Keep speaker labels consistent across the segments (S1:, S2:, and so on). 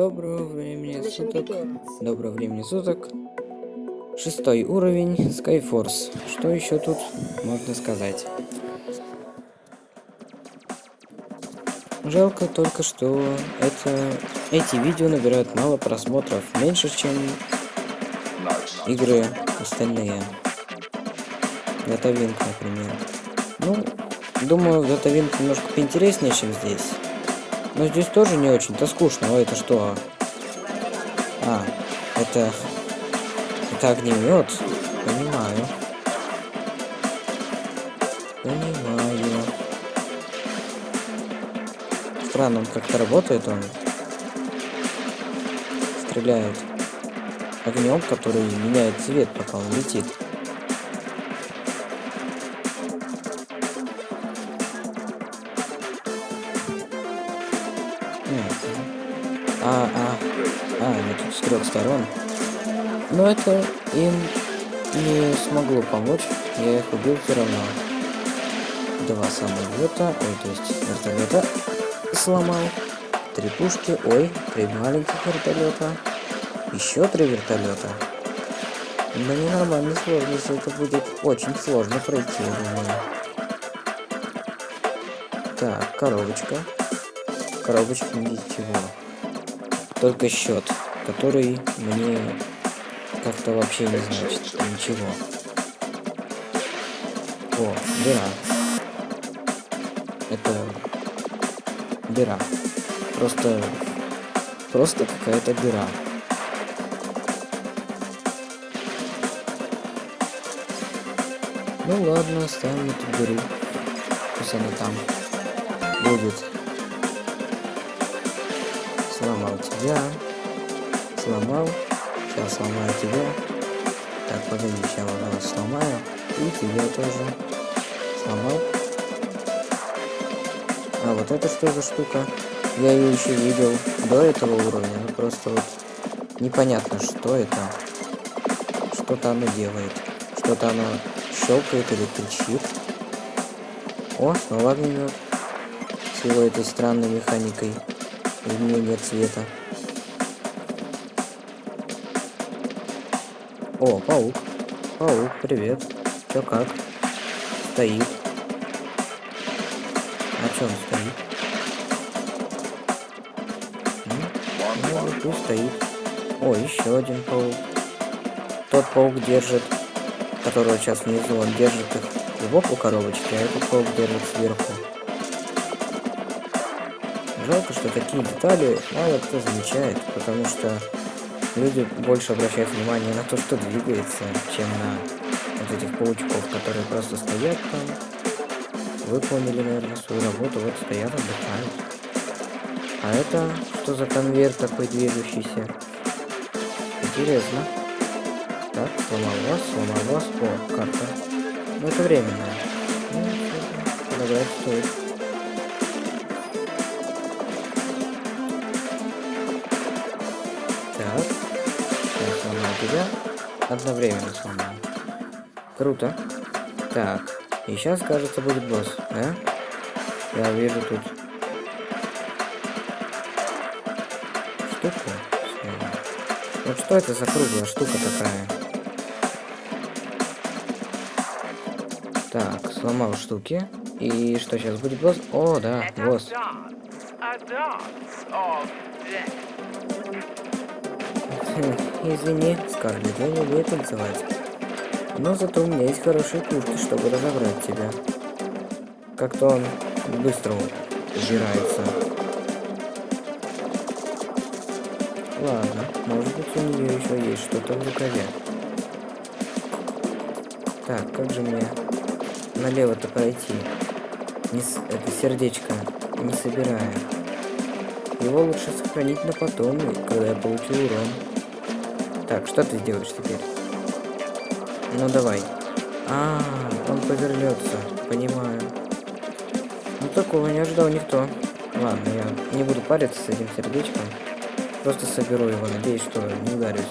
S1: Доброго времени суток. Доброго времени суток. Шестой уровень Skyforce. Что еще тут можно сказать? Жалко только, что это, эти видео набирают мало просмотров, меньше, чем игры остальные. Датавинг, например. Ну, думаю, Датавинг немножко поинтереснее, чем здесь. Но здесь тоже не очень-то скучно. Ой, это что? А, это... Это огнемет? Понимаю. Понимаю. Странно, он как-то работает, он стреляет огнем, который меняет цвет, пока он летит. Сторон. Но это им не смогло помочь, я их убил все равно. Два самолета, ой, то есть вертолета сломал. Три пушки, ой, три маленьких вертолета. Еще три вертолета. Да ненормальной сложности, это будет очень сложно пройти, я думаю. Так, коробочка. В коробочке ничего. Только счет, который мне как-то вообще не значит ничего. О, дыра. Это дыра. Просто, просто какая-то дыра. Ну ладно, оставим эту дыру. Пусть она там будет. Сломал тебя. Сломал. Сейчас сломаю тебя. Так, погоди, сейчас вот сломаю. И тебя тоже. Сломал. А вот это что за штука? Я ее еще видел до этого уровня. Ну просто вот непонятно, что это. Что-то оно делает. Что-то оно щелкает или кричит. О, снова огнемет. С его этой странной механикой изменения цвета. О, паук. Паук, привет. Чё как? Стоит. А чё он стоит? Ну, пусть стоит. О, еще один паук. Тот паук держит, которого сейчас внизу, он держит их сбоку коробочки, а этот паук держит сверху. Жалко, что такие детали мало кто замечает, потому что люди больше обращают внимание на то, что двигается, чем на вот этих паучков, которые просто стоят там, выполнили, наверное, свою работу, вот стоят, отдыхают. А это что за конвейер такой движущийся? Интересно. Так, сломал вас, сломал вас. О, карта. Ну, это временно. Ну, подобрать стоит. Тебя. Одновременно сломал. Круто. Так. И сейчас, кажется, будет босс, да? Я вижу тут штуку. Вот что это за круглая штука такая? Так, сломал штуки. И что сейчас будет босс? О, да, босс. Извини, Скарлетт, я не умею танцевать. Но зато у меня есть хорошие пушки, чтобы разобрать тебя. Как-то он быстро убирается. Ладно, может быть у нее еще есть что-то в рукаве. Так, как же мне налево-то пройти? Не с... Это сердечко не собираю. Его лучше сохранить на потом, когда я получу урон. Так, что ты сделаешь теперь? Ну давай. А, он повернется, понимаю. Ну такого не ожидал никто. Ладно, я не буду париться с этим сердечком. Просто соберу его, надеюсь, что не ударюсь.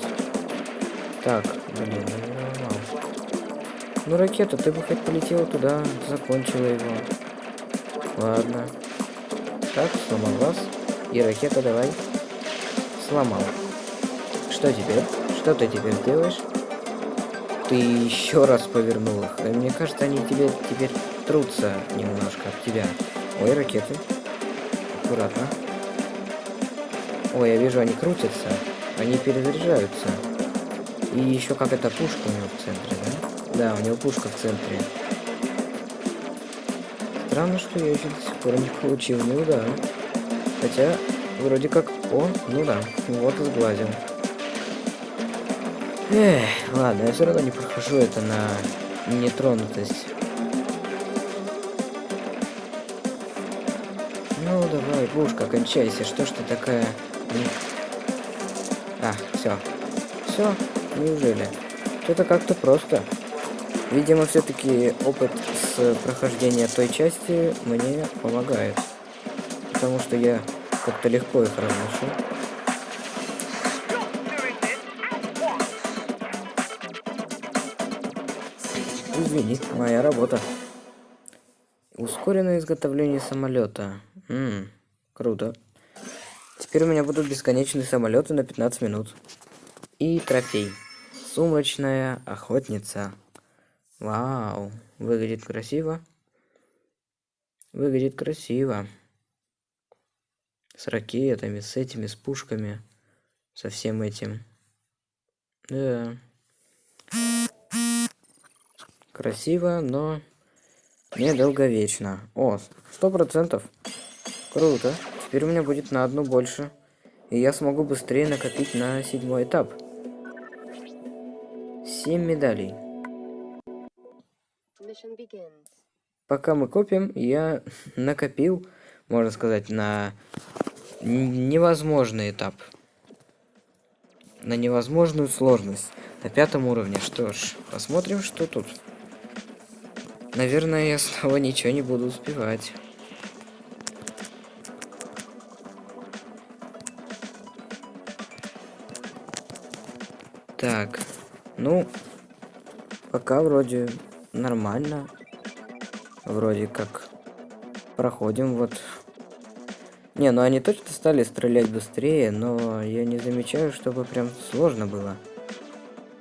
S1: Так, блин. Ну ракета, ты бы хоть полетела туда, закончила его. Ладно. Так, сломал вас. И ракета давай. сломал. Что теперь? Что ты теперь делаешь? Ты еще раз повернул их. Э, Мне кажется, они тебе теперь трутся немножко от тебя. Ой, ракеты. Аккуратно. Ой, я вижу, они крутятся. Они перезаряжаются. И еще какая-то пушка у него в центре, да? Да, у него пушка в центре. Странно, что я еще до сих пор не получил ни удара. Хотя, вроде как... О, ну да, вот и сглазил. Эх, ладно, я все равно не прохожу это на нетронутость. Ну, давай, пушка, кончайся. Что ж ты такая... А, все. Все? Неужели? Что-то как-то просто. Видимо, все-таки опыт с прохождения той части мне помогает. Потому что я как-то легко их разношу. Извини, моя работа. Ускоренное изготовление самолета. Ммм, круто. Теперь у меня будут бесконечные самолеты на 15 минут. И трофей. Сумрачная охотница. Вау, выглядит красиво. Выглядит красиво. С ракетами, с этими, с пушками. Со всем этим. Да. Красиво, но недолговечно. О, сто процентов. Круто. Теперь у меня будет на одну больше. И я смогу быстрее накопить на седьмой этап. Семь медалей. Пока мы копим, я накопил, можно сказать, на невозможный этап. На невозможную сложность. На пятом уровне. Что ж, посмотрим, что тут. Наверное, я снова ничего не буду успевать. Так, ну, пока вроде нормально. Вроде как проходим вот. Не, ну они точно стали стрелять быстрее, но я не замечаю, чтобы прям сложно было.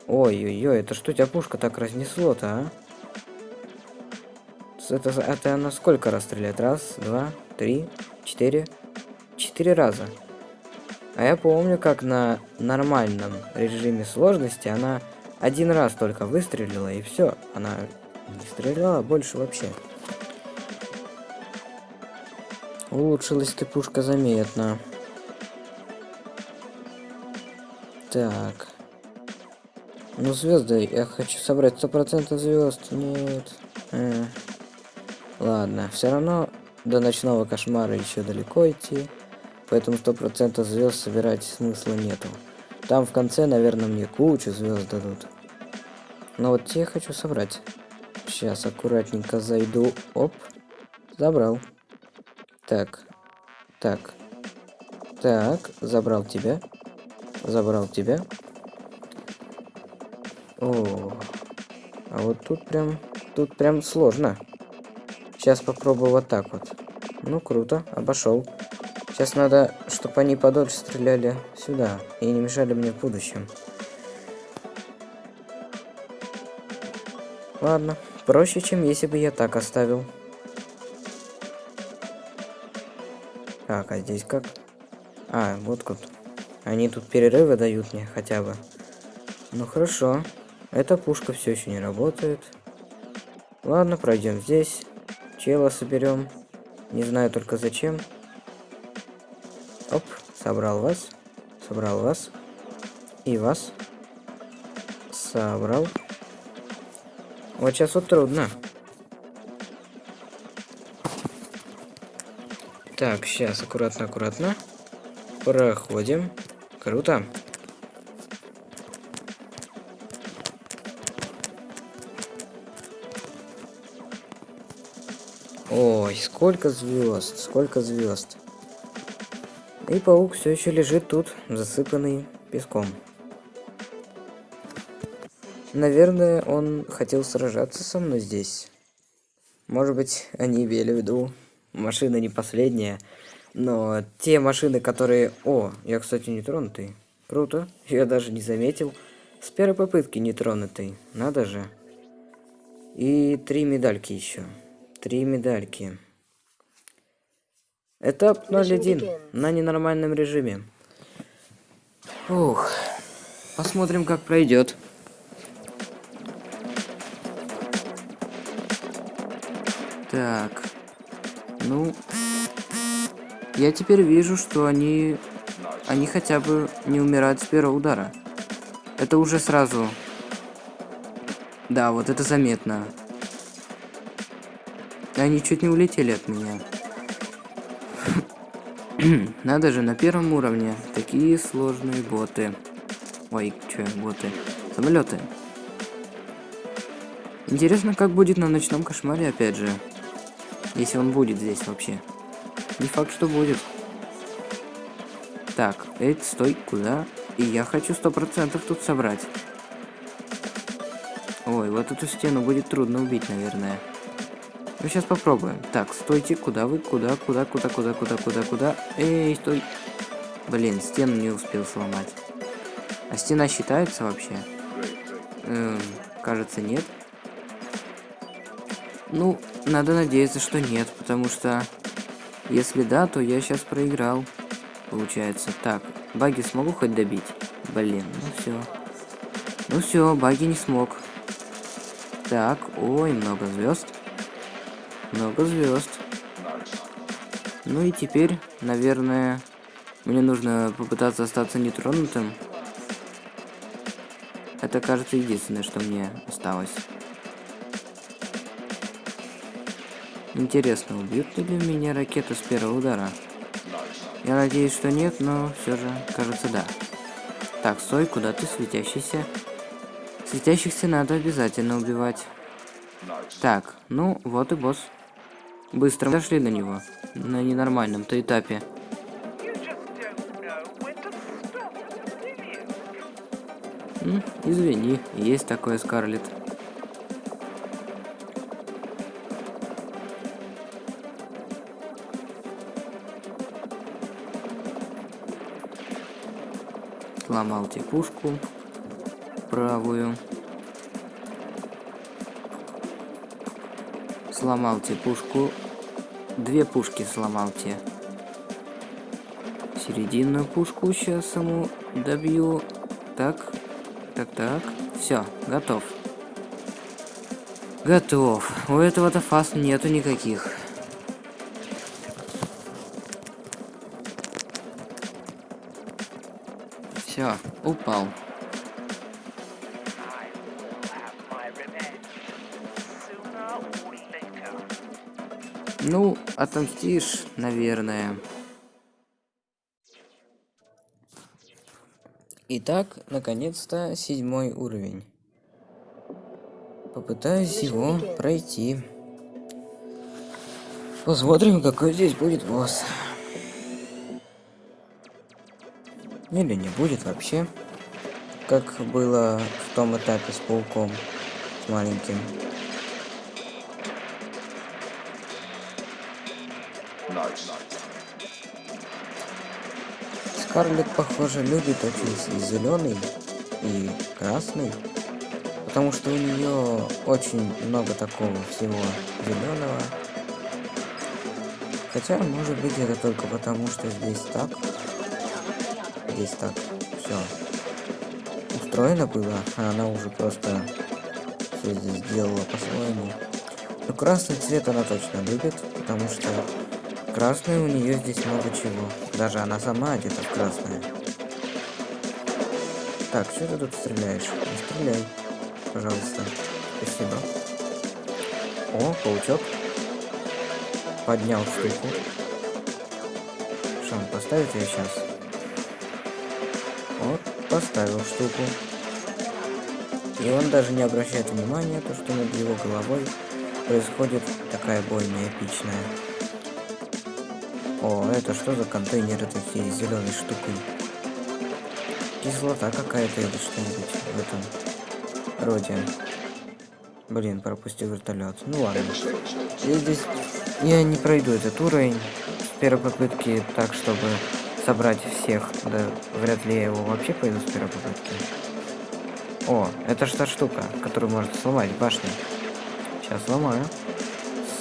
S1: Ой-ой-ой, это что тебя пушка так разнесло-то, а? Это, это она сколько раз стреляет? Раз, два, три, четыре. Четыре раза. А я помню, как на нормальном режиме сложности она один раз только выстрелила и все. Она не стреляла больше вообще. Улучшилась ты пушка заметно. Так. Ну, звезды, я хочу собрать сто процентов звезд. Нет. Э. Ладно, все равно до ночного кошмара еще далеко идти. Поэтому сто процентов звезд собирать смысла нету. Там в конце, наверное, мне кучу звезд дадут. Но вот те хочу собрать. Сейчас аккуратненько зайду. Оп. Забрал. Так. Так. Так. Забрал тебя. Забрал тебя. О. А вот тут прям... Тут прям сложно. Сейчас попробую вот так вот. Ну, круто. Обошел. Сейчас надо, чтобы они подольше стреляли сюда. И не мешали мне в будущем. Ладно. Проще, чем если бы я так оставил. Так, а здесь как? А, вот тут. Они тут перерывы дают мне хотя бы. Ну хорошо. Эта пушка все еще не работает. Ладно, пройдем здесь. Чела соберем. Не знаю только зачем. Оп, собрал вас. Собрал вас. И вас. Собрал. Вот сейчас вот трудно. Так, сейчас аккуратно, аккуратно. Проходим. Круто. Ой, сколько звезд, сколько звезд. И паук все еще лежит тут, засыпанный песком. Наверное, он хотел сражаться со мной здесь. Может быть, они имели в виду, машина не последняя, Но те машины, которые... О, я, кстати, не тронутый. Круто. Я даже не заметил. С первой попытки не тронутый. Надо же. И три медальки еще. Три медальки. Этап 01 на ненормальном режиме. Ух. Посмотрим, как пройдет. Так. Ну, я теперь вижу, что они... Они хотя бы не умирают с первого удара. Это уже сразу... Да, вот это заметно. Они чуть не улетели от меня. Надо же, на первом уровне такие сложные боты. Ой, что, боты? Самолеты. Интересно, как будет на ночном кошмаре, опять же. Если он будет здесь вообще. Не факт, что будет. Так, эй, стой, куда? И я хочу сто процентов тут собрать. Ой, вот эту стену будет трудно убить, наверное. Ну, сейчас попробуем. Так, стойте, куда вы? Куда, куда, куда, куда, куда, куда, куда? Эй, стой. Блин, стену не успел сломать. А стена считается вообще? Эм, кажется, нет. Ну, надо надеяться, что нет, потому что если да, то я сейчас проиграл. Получается. Так, баги смогу хоть добить? Блин, ну все. Ну все, баги не смог. Так, ой, много звезд. Много звезд. Ну и теперь, наверное, мне нужно попытаться остаться нетронутым. Это, кажется, единственное, что мне осталось. Интересно, убьют ли меня ракету с первого удара? Я надеюсь, что нет, но все же, кажется, да. Так, стой, куда ты светящийся? Светящихся надо обязательно убивать. Так, ну, вот и босс. Быстро дошли до него. На ненормальном-то этапе. Извини, есть такое, Скарлетт. Сломал текушку правую. Сломал те пушку. Две пушки сломал те. Серединную пушку сейчас ему добью. Так, так, так. Все, готов. Готов. У этого-то фаз нету никаких. Все, упал. Ну, отомстишь, наверное. Итак, наконец-то седьмой уровень. Попытаюсь его пройти. Посмотрим, какой здесь будет босс. Или не будет вообще. Как было в том этапе с пауком. С маленьким. Скарлетт, похоже, любит очень зеленый и красный, потому что у нее очень много такого всего зеленого. Хотя, может быть, это только потому, что здесь так. Здесь так. Все. Устроено было, а она уже просто все здесь сделала по-своему. Но красный цвет она точно любит, потому что красный у нее здесь много чего. Даже она сама одета в красное. Так, что ты тут стреляешь? Не стреляй, пожалуйста. Спасибо. О, паучок. Поднял штуку. Что, он поставит ее сейчас? Вот, поставил штуку. И он даже не обращает внимания, то что над его головой происходит такая бойня эпичная. О, это что за контейнеры такие с зеленой штукой? Кислота какая-то или что-нибудь в этом роде. Блин, пропустил вертолет. Ну ладно. Я здесь... Я не пройду этот уровень. с первой попытки так, чтобы собрать всех. Да вряд ли я его вообще пойду с первой попытки. О, это та штука, которую можно сломать башню. Сейчас сломаю.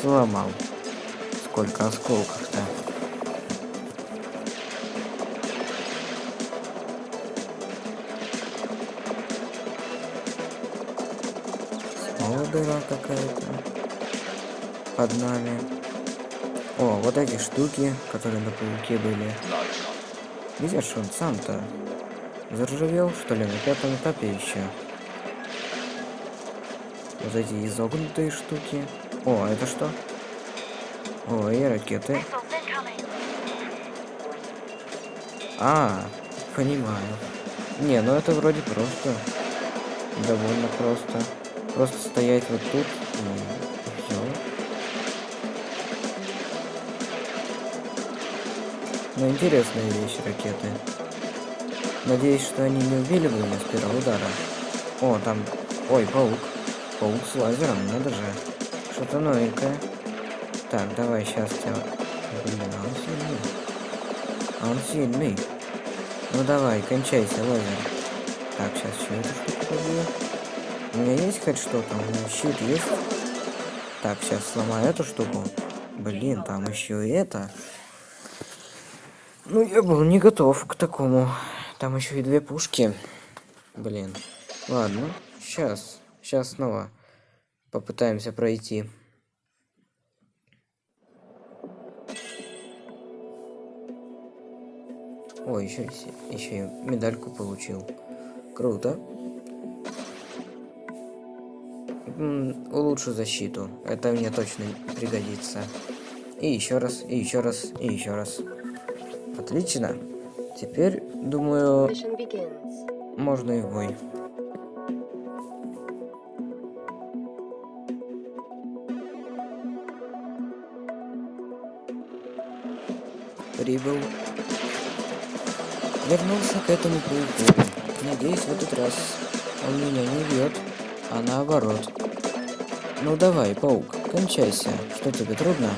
S1: Сломал. Сколько осколков-то. Дыра какая-то. Под нами. О, вот эти штуки, которые на пауке были. Ж он сам-то? Заржавел, что ли, на пятом этапе еще? Вот эти изогнутые штуки. О, это что? О, и ракеты. А, понимаю. Не, ну это вроде просто. Довольно просто. Просто стоять вот тут и все. Ну, интересная вещь, ракеты. Надеюсь, что они не убили бы меня с первого удара. О, там... Ой, паук. Паук с лазером, надо же. Что-то новенькое. Так, давай, сейчас тебя... Блин, а он сильный. А он сильный. Ну давай, кончайся, лазер. Так, сейчас эту штуку побью. У меня есть хоть что-то? У меня щит есть? Так, сейчас сломаю эту штуку. Блин, там еще и это. Ну, я был не готов к такому. Там еще и две пушки. Блин. Ладно, сейчас. Сейчас снова попытаемся пройти. Ой, еще, еще и медальку получил. Круто. Улучшу защиту. Это мне точно пригодится. И еще раз, и еще раз, и еще раз. Отлично. Теперь, думаю, можно и в бой. Прибыл. Вернулся к этому пауку. Надеюсь, в этот раз он меня не бьет, а наоборот. Ну давай, паук, кончайся. Что тебе трудно?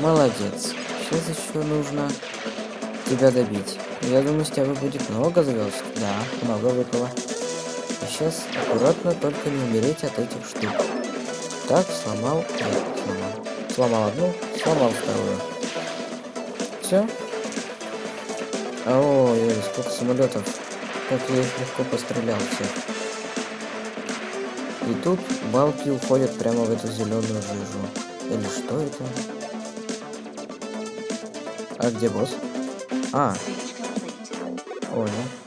S1: Молодец. Сейчас еще нужно тебя добить. Я думаю, с тебя будет много звезд. Да, много выпало. И сейчас аккуратно только не умереть от этих штук. Так, сломал. Нет, сломал. Сломал одну, сломал вторую. Все? Ой, сколько самолетов. Как я их легко пострелял всех. И тут балки уходят прямо в эту зеленую жижу. Или что это? А где босс? А, понял.